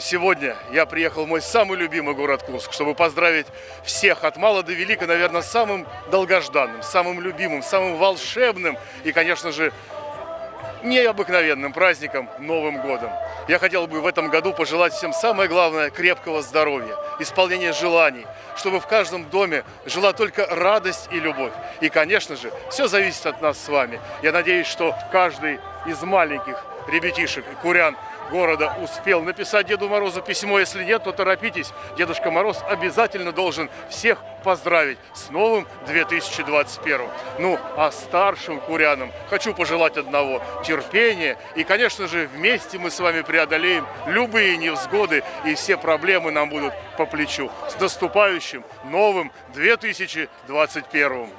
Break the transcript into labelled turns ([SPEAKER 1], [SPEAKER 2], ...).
[SPEAKER 1] Сегодня я приехал в мой самый любимый город Курск, чтобы поздравить всех от мала до велика, наверное, самым долгожданным, самым любимым, самым волшебным и, конечно же, необыкновенным праздником Новым годом. Я хотел бы в этом году пожелать всем самое главное – крепкого здоровья, исполнения желаний, чтобы в каждом доме жила только радость и любовь. И, конечно же, все зависит от нас с вами. Я надеюсь, что каждый из маленьких ребятишек и курян города успел написать Деду Морозу письмо. Если нет, то торопитесь. Дедушка Мороз обязательно должен всех поздравить с новым 2021. Ну, а старшим курянам хочу пожелать одного – терпения. И, конечно же, вместе мы с вами преодолеем любые невзгоды, и все проблемы нам будут по плечу. С наступающим новым 2021.